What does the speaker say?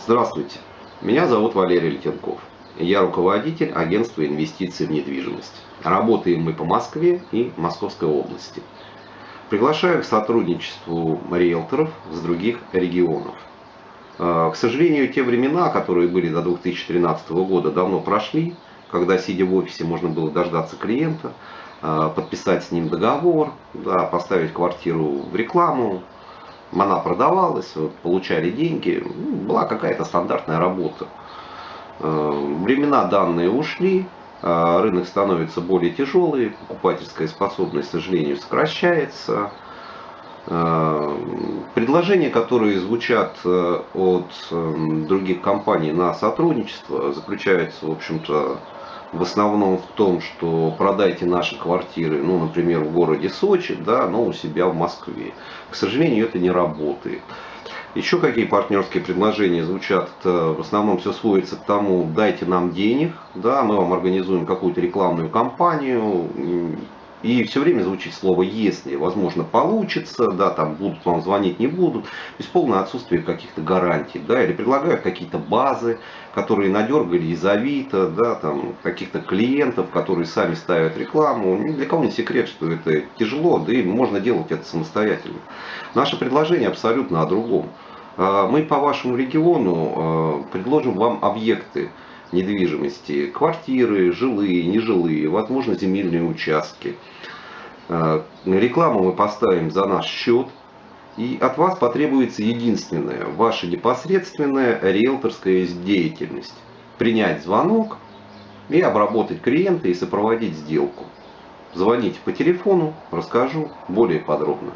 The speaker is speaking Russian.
Здравствуйте, меня зовут Валерий Летенков. Я руководитель агентства инвестиций в недвижимость. Работаем мы по Москве и Московской области. Приглашаю к сотрудничеству риэлторов с других регионов. К сожалению, те времена, которые были до 2013 года, давно прошли, когда, сидя в офисе, можно было дождаться клиента, подписать с ним договор, да, поставить квартиру в рекламу, она продавалась, получали деньги, ну, была какая-то стандартная работа. Э, времена данные ушли, э, рынок становится более тяжелый, покупательская способность, к сожалению, сокращается. Э, предложения, которые звучат от других компаний на сотрудничество, заключаются, в общем-то, в основном в том, что продайте наши квартиры, ну, например, в городе Сочи, да, но у себя в Москве. К сожалению, это не работает. Еще какие партнерские предложения звучат, в основном все сводится к тому, дайте нам денег, да, мы вам организуем какую-то рекламную кампанию, и все время звучит слово «если». Возможно, получится, да, там будут вам звонить, не будут. То есть полное отсутствие каких-то гарантий, да, или предлагают какие-то базы, которые надергали из Авито, да, там, каких-то клиентов, которые сами ставят рекламу. Ни для кого не секрет, что это тяжело, да и можно делать это самостоятельно. Наше предложение абсолютно о другом. А, мы по вашему региону а, предложим вам объекты, недвижимости, квартиры, жилые, нежилые, возможно земельные участки. Э, рекламу мы поставим за наш счет. И от вас потребуется единственное, ваша непосредственная риэлторская деятельность. Принять звонок и обработать клиента и сопроводить сделку. Звоните по телефону, расскажу более подробно.